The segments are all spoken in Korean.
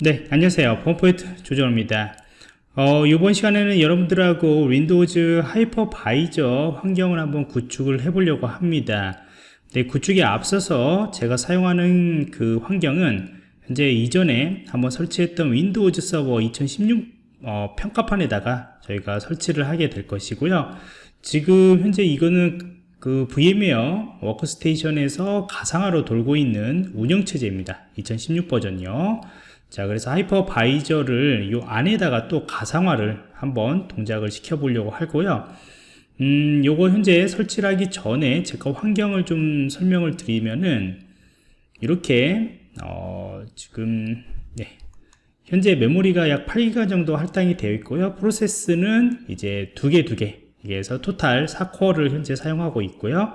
네 안녕하세요. 펌포인트 조정입니다. 어, 이번 시간에는 여러분들하고 Windows hypervisor 환경을 한번 구축을 해 보려고 합니다. 네, 구축에 앞서서 제가 사용하는 그 환경은 현재 이전에 한번 설치했던 Windows 서버 2016 어, 평가판에다가 저희가 설치를 하게 될 것이고요. 지금 현재 이거는 그 VMware Workstation에서 가상화로 돌고 있는 운영체제입니다. 2016 버전이요 자 그래서 하이퍼바이저를 이 안에다가 또 가상화를 한번 동작을 시켜 보려고 하고요. 음 요거 현재 설치를 하기 전에 제가 환경을 좀 설명을 드리면은 이렇게 어 지금 네. 현재 메모리가 약 8기가 정도 할당이 되어 있고요. 프로세스는 이제 두 개 두개. 그래서 토탈 4코어를 현재 사용하고 있고요.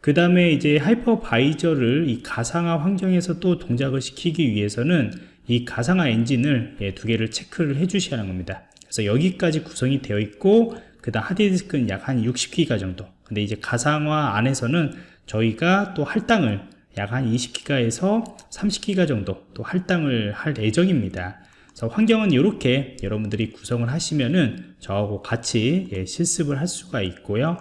그 다음에 이제 하이퍼바이저를 이 가상화 환경에서 또 동작을 시키기 위해서는 이 가상화 엔진을 예, 두 개를 체크를 해 주셔야 하는 겁니다. 그래서 여기까지 구성이 되어 있고 그 다음 하드디스크는 약 한 60기가 정도. 근데 이제 가상화 안에서는 저희가 또 할당을 약 한 20기가에서 30기가 정도 또 할당을 할 예정입니다. 그래서 환경은 이렇게 여러분들이 구성을 하시면은 저하고 같이 예, 실습을 할 수가 있고요.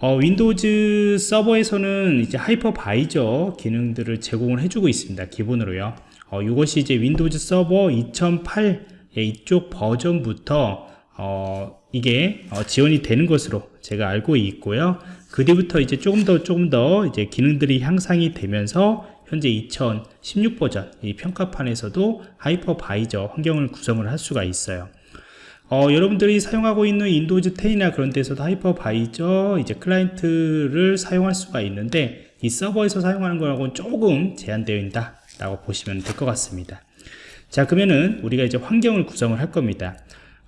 어, Windows 서버에서는 이제 hypervisor 기능들을 제공을 해주고 있습니다. 기본으로요 어, 이것이 이제 Windows 서버 2008 이쪽 버전부터 어, 이게 어, 지원이 되는 것으로 제가 알고 있고요. 그 뒤부터 이제 조금 더 조금 더 이제 기능들이 향상이 되면서 현재 2016 버전 이 평가판에서도 hypervisor 환경을 구성을 할 수가 있어요. 어, 여러분들이 사용하고 있는 Windows 10이나 그런 데서도 hypervisor 이제 클라이언트를 사용할 수가 있는데 이 서버에서 사용하는 거하고는 조금 제한되어 있다 라고 보시면 될 것 같습니다. 자 그러면은 우리가 이제 환경을 구성을 할 겁니다.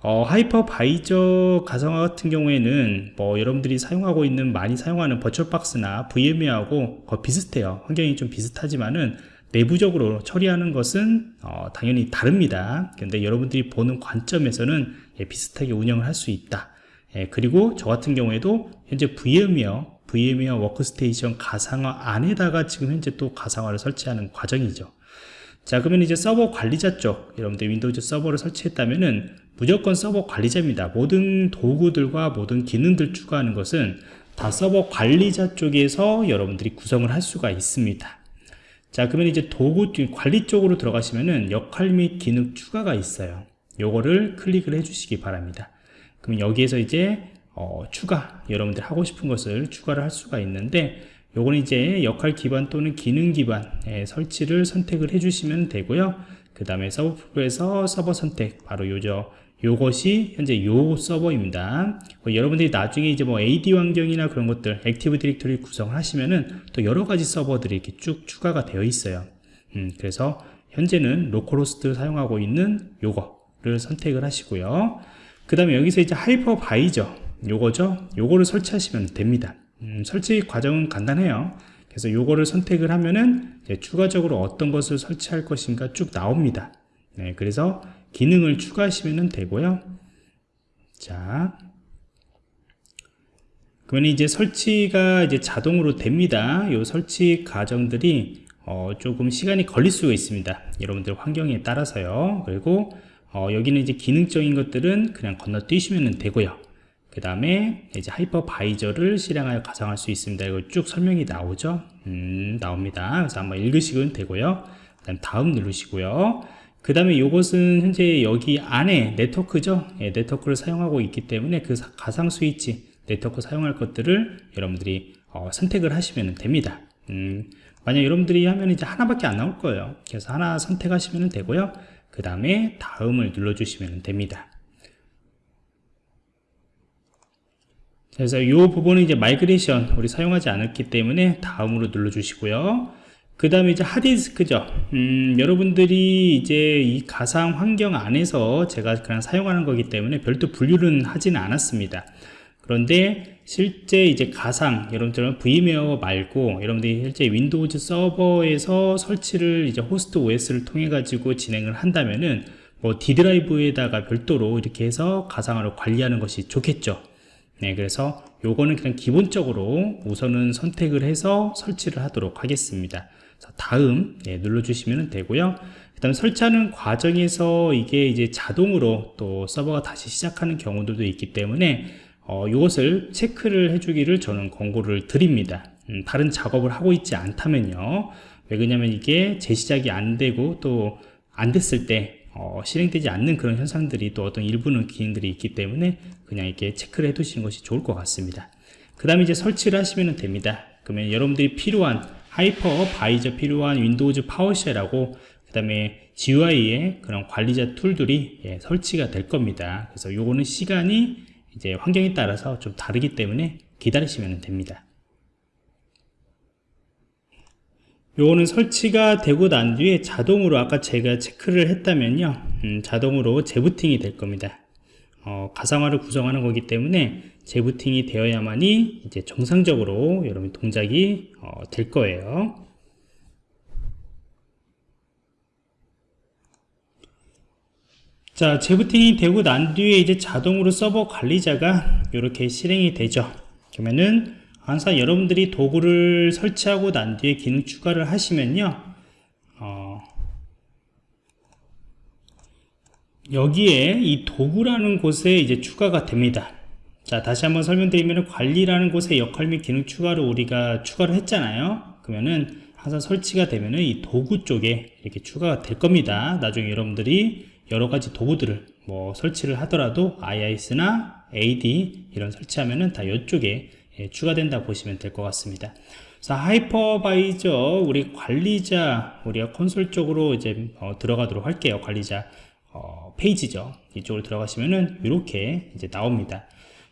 어, hypervisor 가상화 같은 경우에는 뭐 여러분들이 사용하고 있는 많이 사용하는 버추얼박스나 VMware하고 거의 비슷해요. 환경이 좀 비슷하지만은 내부적으로 처리하는 것은 어, 당연히 다릅니다. 근데 여러분들이 보는 관점에서는 예, 비슷하게 운영을 할 수 있다. 예, 그리고 저 같은 경우에도 현재 VMware VMware Workstation 가상화 안에다가 지금 현재 또 가상화를 설치하는 과정이죠. 자 그러면 이제 서버 관리자 쪽 여러분들 Windows 서버를 설치했다면은 무조건 서버 관리자입니다. 모든 도구들과 모든 기능들 추가하는 것은 다 서버 관리자 쪽에서 여러분들이 구성을 할 수가 있습니다. 자 그러면 이제 도구 관리 쪽으로 들어가시면은 역할 및 기능 추가가 있어요. 요거를 클릭을 해 주시기 바랍니다. 그럼 여기에서 이제 어, 추가 여러분들 하고 싶은 것을 추가를 할 수가 있는데 요거는 이제 역할 기반 또는 기능 기반 예, 설치를 선택을 해주시면 되고요. 그 다음에 서버 풀에서 서버 선택 바로 요죠 요것이 현재 요 서버입니다. 뭐 여러분들이 나중에 이제 뭐 AD 환경이나 그런 것들 Active Directory 구성을 하시면은 또 여러 가지 서버들이 이렇게 쭉 추가가 되어 있어요. 음, 그래서 현재는 localhost 사용하고 있는 요거를 선택을 하시고요. 그 다음에 여기서 이제 hypervisor 요거죠? 요거를 설치하시면 됩니다. 음, 설치 과정은 간단해요. 그래서 요거를 선택을 하면은 추가적으로 어떤 것을 설치할 것인가 쭉 나옵니다. 네, 그래서 기능을 추가하시면 되고요. 자 그러면 이제 설치가 이제 자동으로 됩니다. 요 설치 과정들이 어, 조금 시간이 걸릴 수가 있습니다. 여러분들 환경에 따라서요. 그리고 어, 여기는 이제 기능적인 것들은 그냥 건너뛰시면 되고요 그 다음에 이제 하이퍼바이저를 실행하여 가상할 수 있습니다. 이거 쭉 설명이 나오죠? 음, 나옵니다. 그래서 한번 읽으시면 되고요. 그다음 다음 누르시고요. 그 다음에 이것은 현재 여기 안에 네트워크죠? 예, 네트워크를 사용하고 있기 때문에 그 가상 스위치 네트워크 사용할 것들을 여러분들이 어, 선택을 하시면 됩니다. 음, 만약 여러분들이 하면 이제 하나밖에 안 나올 거예요. 그래서 하나 선택하시면 되고요. 그 다음에 다음을 눌러주시면 됩니다. 그래서 이 부분은 이제 migration 우리 사용하지 않았기 때문에 다음으로 눌러 주시고요. 그 다음에 이제 하드디스크죠. 음, 여러분들이 이제 이 가상 환경 안에서 제가 그냥 사용하는 거기 때문에 별도 분류는 하지는 않았습니다. 그런데 실제 이제 가상 여러분들은 VMware 말고 여러분들이 실제 Windows 서버에서 설치를 이제 호스트 OS를 통해 가지고 진행을 한다면은 뭐 D 드라이브에다가 별도로 이렇게 해서 가상화를 관리하는 것이 좋겠죠 네, 그래서 요거는 그냥 기본적으로 우선은 선택을 해서 설치를 하도록 하겠습니다. 자, 다음 예, 눌러주시면 되고요. 그 다음에 설치하는 과정에서 이게 이제 자동으로 또 서버가 다시 시작하는 경우들도 있기 때문에 어, 이것을 체크를 해주기를 저는 권고를 드립니다. 음, 다른 작업을 하고 있지 않다면요. 왜 그러냐면 이게 재시작이 안 되고 또 안 됐을 때 어, 실행되지 않는 그런 현상들이 또 어떤 일부는 기능들이 있기 때문에 그냥 이렇게 체크를 해 두시는 것이 좋을 것 같습니다. 그 다음에 이제 설치를 하시면 됩니다. 그러면 여러분들이 필요한 hypervisor 필요한 Windows PowerShell하고 그 다음에 GUI의 그런 관리자 툴들이 예, 설치가 될 겁니다. 그래서 요거는 시간이 이제 환경에 따라서 좀 다르기 때문에 기다리시면 됩니다. 요거는 설치가 되고 난 뒤에 자동으로 아까 제가 체크를 했다면요. 음, 자동으로 재부팅이 될 겁니다. 어, 가상화를 구성하는 거기 때문에 재부팅이 되어야만이 이제 정상적으로 여러분 동작이 어, 될 거예요. 자 재부팅이 되고 난 뒤에 이제 자동으로 서버 관리자가 이렇게 실행이 되죠. 그러면은 항상 여러분들이 도구를 설치하고 난 뒤에 기능 추가를 하시면요 어, 여기에 이 도구라는 곳에 이제 추가가 됩니다. 자 다시 한번 설명드리면 관리라는 곳에 역할 및 기능 추가를 우리가 추가를 했잖아요. 그러면은 항상 설치가 되면은 이 도구 쪽에 이렇게 추가가 될 겁니다. 나중에 여러분들이 여러가지 도구들을 뭐 설치를 하더라도 IIS나 AD 이런 설치하면은 다 이쪽에 예, 추가된다 보시면 될 것 같습니다. 자, hypervisor 우리 관리자 우리가 콘솔 쪽으로 이제 어, 들어가도록 할게요. 관리자 어, 페이지죠. 이쪽으로 들어가시면은 이렇게 이제 나옵니다.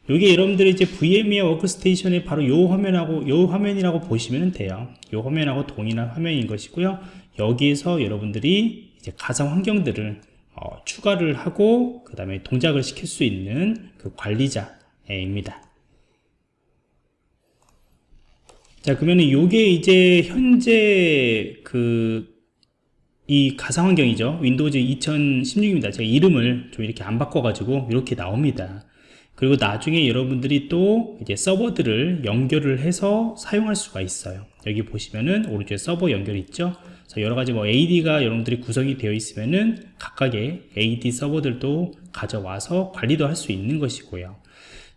이게 여러분들이 이제 VMware Workstation의 바로 요 화면하고 요 화면이라고 보시면 돼요. 요 화면하고 동일한 화면인 것이고요. 여기에서 여러분들이 이제 가상 환경들을 어, 추가를 하고 그 다음에 동작을 시킬 수 있는 그 관리자입니다. 자 그러면 요게 이제 현재 그 이 가상 환경이죠. 윈도우즈 2016입니다. 제가 이름을 좀 이렇게 안 바꿔 가지고 이렇게 나옵니다. 그리고 나중에 여러분들이 또 이제 서버들을 연결을 해서 사용할 수가 있어요. 여기 보시면은 오른쪽에 서버 연결이 있죠? 여러가지 뭐 AD가 여러분들이 구성이 되어 있으면은 각각의 AD 서버들도 가져와서 관리도 할 수 있는 것이고요.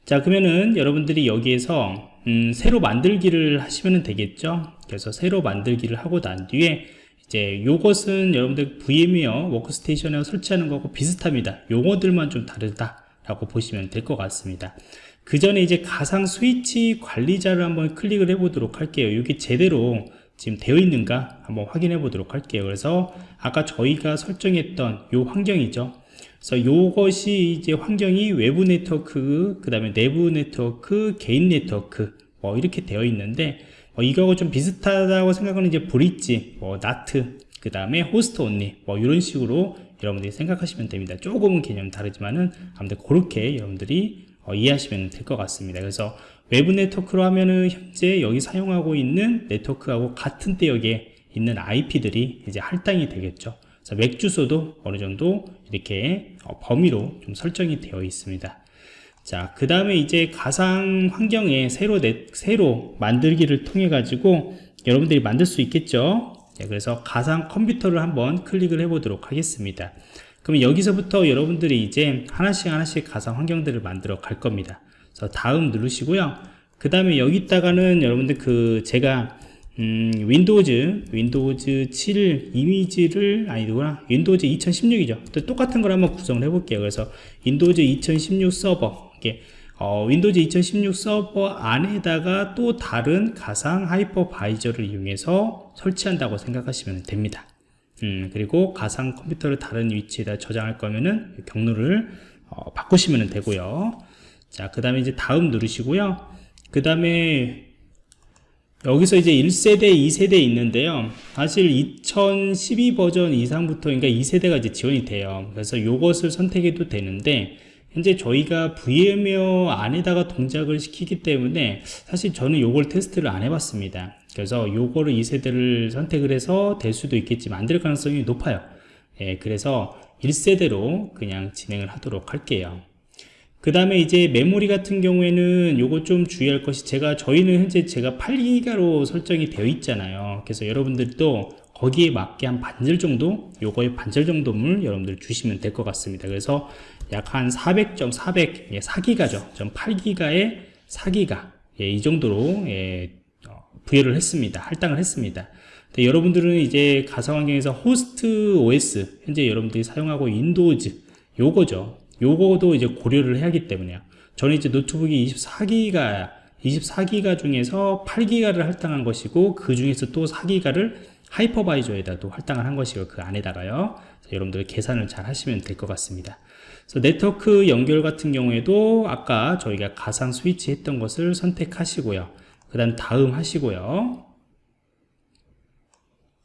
자 그러면은 여러분들이 여기에서 음, 새로 만들기를 하시면 되겠죠? 그래서 새로 만들기를 하고 난 뒤에 이제 요것은 여러분들 VM웨어 워크스테이션에 설치하는 거하고 비슷합니다. 용어들만 좀 다르다 라고 보시면 될 것 같습니다. 그 전에 이제 가상 스위치 관리자를 한번 클릭을 해 보도록 할게요. 이게 제대로 지금 되어 있는가 한번 확인해 보도록 할게요. 그래서 아까 저희가 설정했던 요 환경이죠 그래서 요것이 이제 환경이 외부 네트워크, 그 다음에 내부 네트워크, 개인 네트워크, 뭐 이렇게 되어 있는데, 뭐 이거하고 좀 비슷하다고 생각하는 이제 bridge, 뭐 NAT, 그 다음에 host only, 뭐 이런 식으로 여러분들이 생각하시면 됩니다. 조금은 개념 다르지만은 아무튼 그렇게 여러분들이 어, 이해하시면 될 것 같습니다. 그래서 외부 네트워크로 하면은 현재 여기 사용하고 있는 네트워크하고 같은 대역에 있는 IP들이 이제 할당이 되겠죠. 맥 주소도 어느 정도 이렇게 어, 범위로 좀 설정이 되어 있습니다. 자, 그 다음에 이제 가상 환경에 새로, 내, 새로 만들기를 통해 가지고 여러분들이 만들 수 있겠죠. 네, 그래서 가상 컴퓨터를 한번 클릭을 해 보도록 하겠습니다. 그럼 여기서부터 여러분들이 이제 하나씩 하나씩 가상 환경들을 만들어 갈 겁니다. 그래서 다음 누르시고요. 그 다음에 여기다가는 여러분들 그 제가 음, Windows, Windows 7 이미지를, 아니구나. Windows 2016이죠. 또 똑같은 걸 한번 구성을 해볼게요. 그래서 Windows 2016 서버, 이게, 어, Windows 2016 서버 안에다가 또 다른 가상 hypervisor를 이용해서 설치한다고 생각하시면 됩니다. 음, 그리고 가상 컴퓨터를 다른 위치에다 저장할 거면은 경로를 어, 바꾸시면 되고요. 자, 그 다음에 이제 다음 누르시고요. 그 다음에 여기서 이제 1세대, 2세대 있는데요. 사실 2012 버전 이상부터 그러니까 2세대가 이제 지원이 돼요. 그래서 이것을 선택해도 되는데 현재 저희가 VMware 안에다가 동작을 시키기 때문에 사실 저는 이걸 테스트를 안 해봤습니다. 그래서 요거를 2세대를 선택을 해서 될 수도 있겠지만 안 될 가능성이 높아요. 예, 그래서 1세대로 그냥 진행을 하도록 할게요. 그 다음에 이제 메모리 같은 경우에는 요거 좀 주의할 것이 제가 저희는 현재 제가 8기가로 설정이 되어 있잖아요. 그래서 여러분들도 거기에 맞게 한 반절 정도 요거의 반절 정도를 여러분들 주시면 될 것 같습니다. 그래서 약 한 400점 400 예, 4기가죠. 전 8기가에 4기가 예, 이 정도로 예, 어, 부여를 했습니다. 할당을 했습니다. 네, 여러분들은 이제 가상 환경에서 호스트 OS 현재 여러분들이 사용하고 Windows 요거죠 요거도 이제 고려를 해야 하기 때문에요. 저는 이제 노트북이 24기가 24기가 중에서 8기가를 할당한 것이고 그 중에서 또 4기가를 하이퍼바이저에다 또 할당을 한 것이고 그 안에다가요. 여러분들 계산을 잘 하시면 될 것 같습니다. 그래서 네트워크 연결 같은 경우에도 아까 저희가 가상 스위치 했던 것을 선택하시고요. 그 다음 다음 하시고요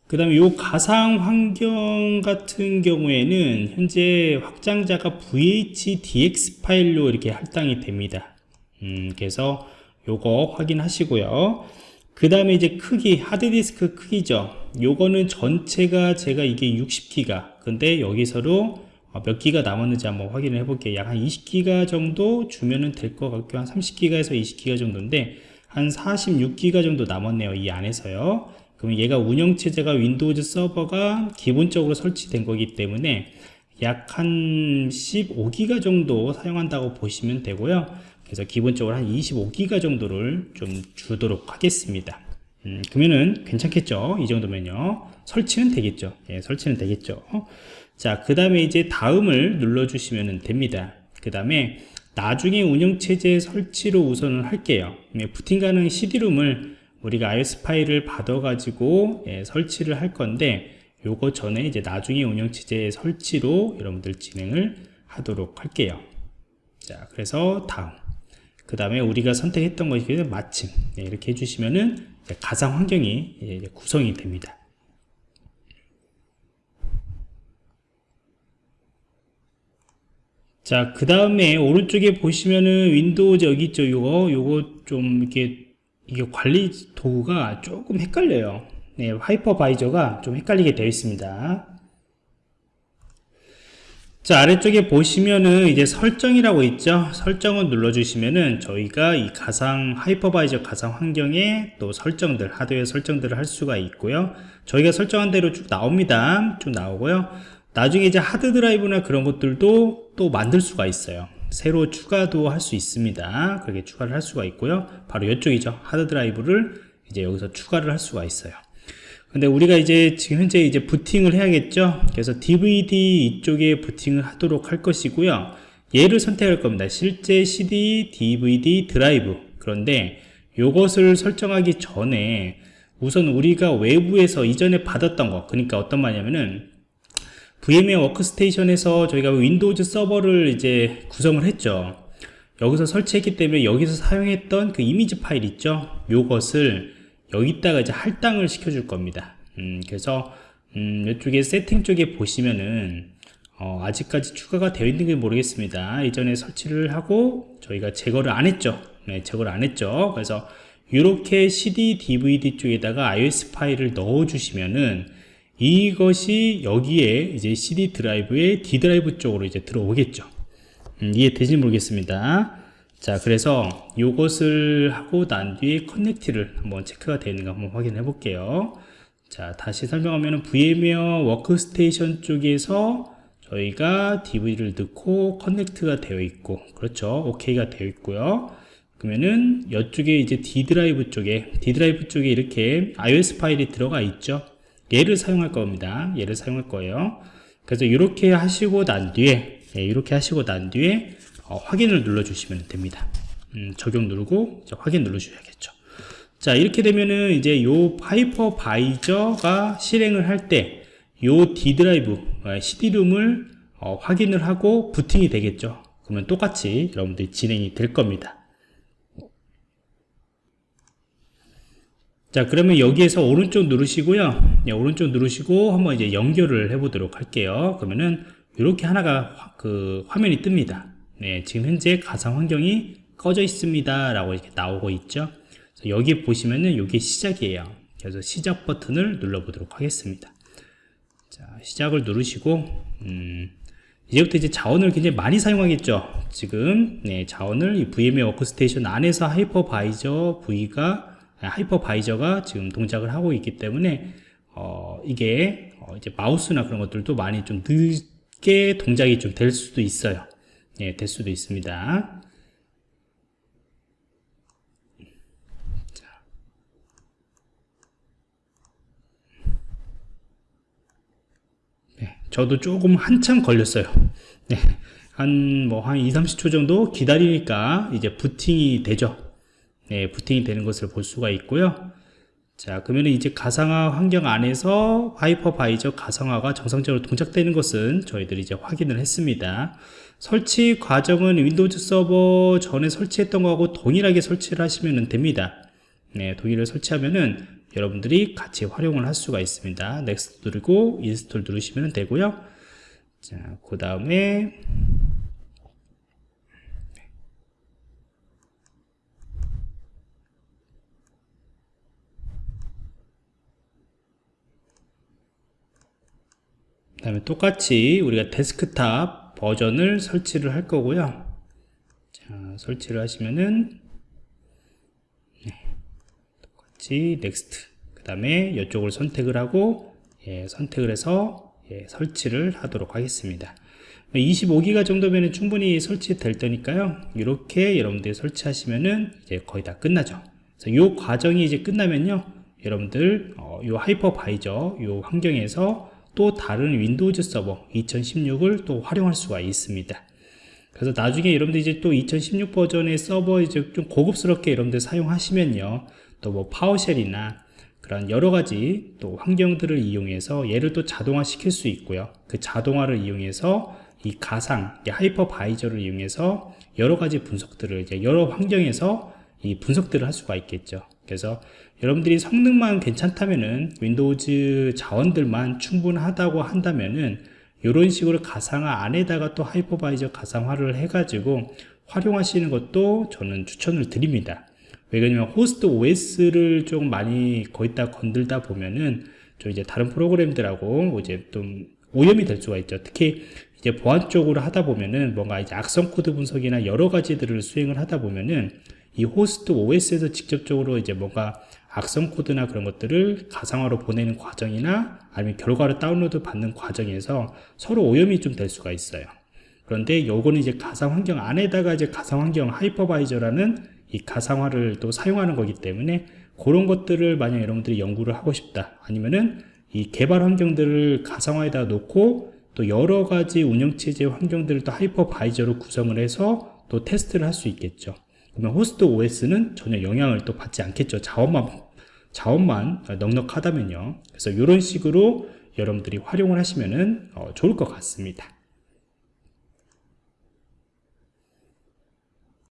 그 다음에 요 가상 환경 같은 경우에는 현재 확장자가 VHDX 파일로 이렇게 할당이 됩니다. 음, 그래서 요거 확인하시고요. 그 다음에 이제 크기 하드디스크 크기죠. 요거는 전체가 제가 이게 60기가. 근데 여기서도 어, 몇 기가 남았는지 한번 확인을 해볼게요. 약 한 20기가 정도 주면은 될 것 같고 한 30기가에서 20기가 정도인데 한 46기가 정도 남았네요 이 안에서요 그러면 얘가 운영체제가 윈도우즈 서버가 기본적으로 설치된 거기 때문에 약 한 15기가 정도 사용한다고 보시면 되고요. 그래서 기본적으로 한 25기가 정도를 좀 주도록 하겠습니다. 음, 그러면은 괜찮겠죠? 이 정도면요. 설치는 되겠죠? 예, 설치는 되겠죠? 자그 다음에 이제 다음을 눌러 주시면 됩니다. 그 다음에 나중에 운영체제 설치로 우선은 할게요. 예, 부팅 가능 CD롬을 우리가 iOS 파일을 받아 가지고 예, 설치를 할 건데 요거 전에 이제 나중에 운영체제 설치로 여러분들 진행을 하도록 할게요. 자 그래서 다음. 그 다음에 우리가 선택했던 것이 마침. 네, 이렇게 해주시면은 가상 환경이 예, 구성이 됩니다. 자 그 다음에 오른쪽에 보시면은 Windows 여기 있죠 요거. 요거 좀 이렇게 이게 관리 도구가 조금 헷갈려요. 네, 하이퍼바이저가 좀 헷갈리게 되어 있습니다. 자 아래쪽에 보시면은 이제 설정이라고 있죠? 설정을 눌러 주시면은 저희가 이 가상 hypervisor 가상 환경에 또 설정들 하드웨어 설정들을 할 수가 있고요. 저희가 설정한 대로 쭉 나옵니다. 쭉 나오고요. 나중에 이제 하드 드라이브나 그런 것들도 또 만들 수가 있어요 새로 추가도 할 수 있습니다. 그렇게 추가를 할 수가 있고요. 바로 이쪽이죠. 하드 드라이브를 이제 여기서 추가를 할 수가 있어요. 근데 우리가 이제 지금 현재 이제 부팅을 해야겠죠? 그래서 DVD 이쪽에 부팅을 하도록 할 것이고요. 얘를 선택할 겁니다. 실제 CD, DVD 드라이브. 그런데 이것을 설정하기 전에 우선 우리가 외부에서 이전에 받았던 거 그러니까 어떤 말이냐면은 VMware 워크스테이션에서 저희가 Windows 서버를 이제 구성을 했죠. 여기서 설치했기 때문에 여기서 사용했던 그 이미지 파일 있죠? 요것을 여기다가 이제 할당을 시켜 줄 겁니다. 음, 그래서 음, 이쪽에 세팅 쪽에 보시면은 어, 아직까지 추가가 되어 있는 게 모르겠습니다. 이전에 설치를 하고 저희가 제거를 안 했죠. 네, 제거를 안 했죠. 그래서 이렇게 CD, DVD 쪽에다가 ISO 파일을 넣어 주시면은 이것이 여기에 이제 CD 드라이브의 D 드라이브 쪽으로 이제 들어오겠죠. 음, 이해되지 모르겠습니다. 자, 그래서 이것을 하고 난 뒤에 connect를 한번 체크가 되는가 한번 확인해 볼게요. 자, 다시 설명하면 VMware Workstation 쪽에서 저희가 DVD를 넣고 connect가 되어 있고, 그렇죠. OK가 되어 있고요. 그러면은 이쪽에 이제 D 드라이브 쪽에 D 드라이브 쪽에 이렇게 ISO 파일이 들어가 있죠. 얘를 사용할 겁니다. 얘를 사용할 거예요. 그래서 이렇게 하시고 난 뒤에 예, 이렇게 하시고 난 뒤에 어, 확인을 눌러 주시면 됩니다. 음, 적용 누르고 확인 눌러 주셔야겠죠. 자 이렇게 되면은 이제 요 하이퍼바이저가 실행을 할 때 요 D 드라이브 CD-ROM을 어, 확인을 하고 부팅이 되겠죠. 그러면 똑같이 여러분들이 진행이 될 겁니다 자 그러면 여기에서 오른쪽 누르시고요. 네, 오른쪽 누르시고 한번 이제 연결을 해 보도록 할게요. 그러면은 이렇게 하나가 화, 그 화면이 뜹니다. 네 지금 현재 가상 환경이 꺼져 있습니다 라고 이렇게 나오고 있죠. 여기 보시면은 이게 시작이에요. 그래서 시작 버튼을 눌러 보도록 하겠습니다. 자 시작을 누르시고 음, 이제부터 이제 자원을 굉장히 많이 사용하겠죠. 지금 네, 자원을 이 VMware Workstation 안에서 hypervisor V가 아, 하이퍼바이저가 지금 동작을 하고 있기 때문에 어, 이게 어, 이제 마우스나 그런 것들도 많이 좀 늦게 동작이 좀 될 수도 있어요. 예, 될 수도 있습니다. 네, 저도 조금 한참 걸렸어요. 네, 한, 뭐, 한 2, 30초 정도 기다리니까 이제 부팅이 되죠. 네, 부팅이 되는 것을 볼 수가 있고요. 자, 그러면 이제 가상화 환경 안에서 hypervisor 가상화가 정상적으로 동작되는 것은 저희들이 이제 확인을 했습니다. 설치 과정은 Windows 서버 전에 설치했던 거하고 동일하게 설치를 하시면 됩니다. 네, 동일하게 설치하면은 여러분들이 같이 활용을 할 수가 있습니다. Next 누르고 Install 누르시면 되고요. 자, 그 다음에 다음에 똑같이 우리가 데스크탑 버전을 설치를 할 거고요. 자 설치를 하시면은 네, 똑같이 Next 그 다음에 이쪽을 선택을 하고 예, 선택을 해서 예, 설치를 하도록 하겠습니다. 25기가 정도면 충분히 설치될 테니까요. 이렇게 여러분들이 설치하시면은 이제 거의 다 끝나죠. 이 과정이 이제 끝나면요. 여러분들 어, 이 hypervisor 이 환경에서 또 다른 Windows 서버 2016을 또 활용할 수가 있습니다. 그래서 나중에 여러분들 이제 또 2016 버전의 서버 이제 좀 고급스럽게 여러분들 사용하시면요. 또 뭐 PowerShell이나 그런 여러 가지 또 환경들을 이용해서 얘를 또 자동화 시킬 수 있고요. 그 자동화를 이용해서 이 가상, hypervisor를 이용해서 여러 가지 분석들을 이제 여러 환경에서 이 분석들을 할 수가 있겠죠. 그래서 여러분들이 성능만 괜찮다면은 Windows 자원들만 충분하다고 한다면은 이런 식으로 가상화 안에다가 또 hypervisor 가상화를 해가지고 활용하시는 것도 저는 추천을 드립니다. 왜냐면 호스트 OS를 좀 많이 거기다 건들다 보면은 좀 이제 다른 프로그램들하고 이제 좀 오염이 될 수가 있죠. 특히 이제 보안 쪽으로 하다 보면은 뭔가 이제 악성 코드 분석이나 여러 가지들을 수행을 하다 보면은 이 호스트 OS에서 직접적으로 이제 뭔가 악성 코드나 그런 것들을 가상화로 보내는 과정이나 아니면 결과를 다운로드 받는 과정에서 서로 오염이 좀 될 수가 있어요. 그런데 요거는 이제 가상 환경 안에다가 이제 가상 환경 hypervisor라는 이 가상화를 또 사용하는 거기 때문에 그런 것들을 만약 여러분들이 연구를 하고 싶다 아니면은 이 개발 환경들을 가상화에다 놓고 또 여러 가지 운영체제 환경들을 또 hypervisor로 구성을 해서 또 테스트를 할 수 있겠죠. 그러면 호스트 OS는 전혀 영향을 또 받지 않겠죠. 자원만, 자원만 넉넉하다면요. 그래서 이런 식으로 여러분들이 활용을 하시면 어, 좋을 것 같습니다.